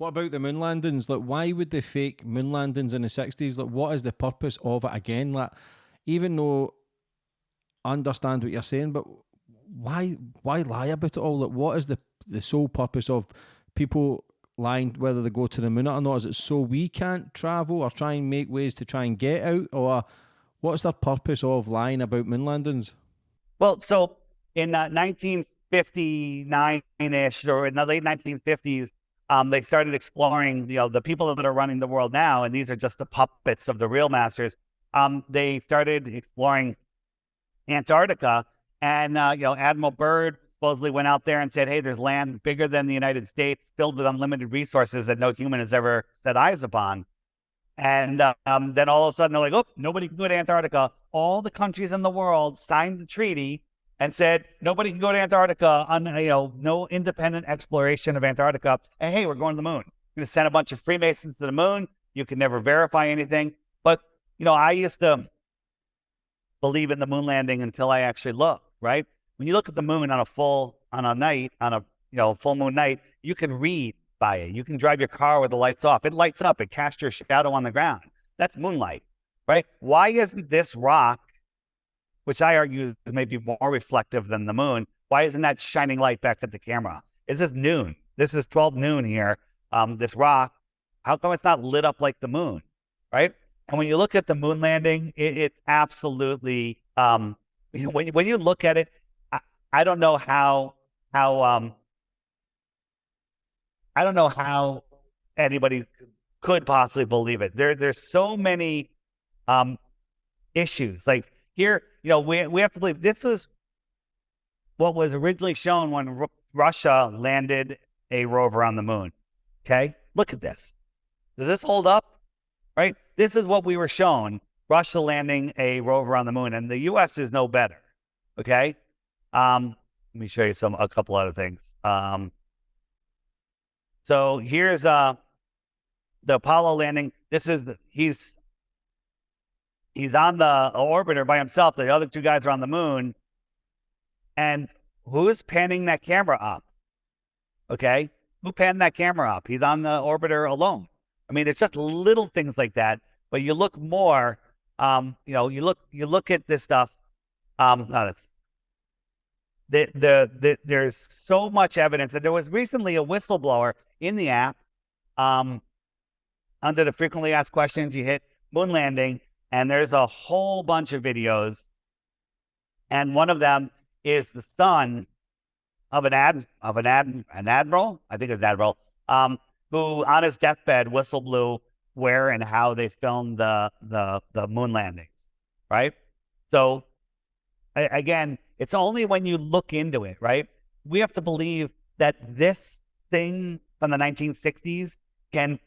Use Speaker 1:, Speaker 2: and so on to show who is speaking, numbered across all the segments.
Speaker 1: What about the moon landings? Like, why would they fake moon landings in the sixties? Like, what is the purpose of it again? Like, even though I understand what you're saying, but why why lie about it all? Like, what is the the sole purpose of people lying whether they go to the moon or not? Is it so we can't travel or try and make ways to try and get out, or what's the purpose of lying about moon landings?
Speaker 2: Well, so in uh, 1959-ish or in the late 1950s, um, they started exploring, you know, the people that are running the world now, and these are just the puppets of the real masters. Um, they started exploring Antarctica, and uh, you know, Admiral Byrd supposedly went out there and said, "Hey, there's land bigger than the United States, filled with unlimited resources that no human has ever set eyes upon." And um, then all of a sudden, they're like, "Oh, nobody can go to Antarctica." All the countries in the world signed the treaty and said nobody can go to Antarctica on you know no independent exploration of Antarctica. And hey, we're going to the moon. We're going to send a bunch of Freemasons to the moon. You can never verify anything. But you know, I used to believe in the moon landing until I actually looked. Right when you look at the moon on a full on a night on a you know full moon night, you can read by it. You can drive your car with the lights off. It lights up. It casts your shadow on the ground. That's moonlight, right? Why isn't this rock which I argue is maybe more reflective than the moon. Why isn't that shining light back at the camera? This is noon. This is 12 noon here. Um, this rock, how come it's not lit up like the moon, right? And when you look at the moon landing, it, it absolutely, um, you know, when, when you look at it, I, I don't know how, how, um, I don't know how anybody could possibly believe it. There, there's so many um, issues. Like here, you know, we, we have to believe this is what was originally shown when R- Russia landed a rover on the moon. Okay. Look at this. Does this hold up? Right. This is what we were shown Russia landing a rover on the moon, and the U.S. is no better. Okay. Um, let me show you some, a couple other things. Um, so here's uh, the Apollo landing. This is, he's he's on the orbiter by himself. The other two guys are on the moon. And who's panning that camera up? Okay. Who panned that camera up? He's on the orbiter alone. I mean, it's just little things like that. But you look more, um, you know, you look you look at this stuff. Um, the, the, the, there's so much evidence that there was recently a whistleblower in the app um, under the frequently asked questions. You hit moon landing, and there's a whole bunch of videos. And one of them is the son of an ad of an ad an admiral, I think it was admiral, um, who on his deathbed whistle blew where and how they filmed the the the moon landings, right? So again, it's only when you look into it, right? We have to believe that this thing from the 1960s can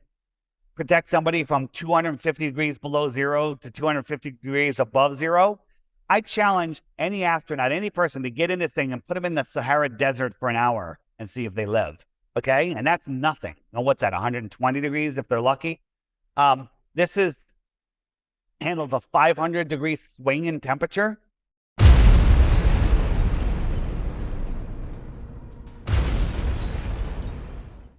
Speaker 2: protect somebody from 250 degrees below zero to 250 degrees above zero, I challenge any astronaut, any person to get in this thing and put them in the Sahara Desert for an hour and see if they live. Okay. And that's nothing. Now, what's that, 120 degrees if they're lucky? Um, this is handles a 500 degree swing in temperature.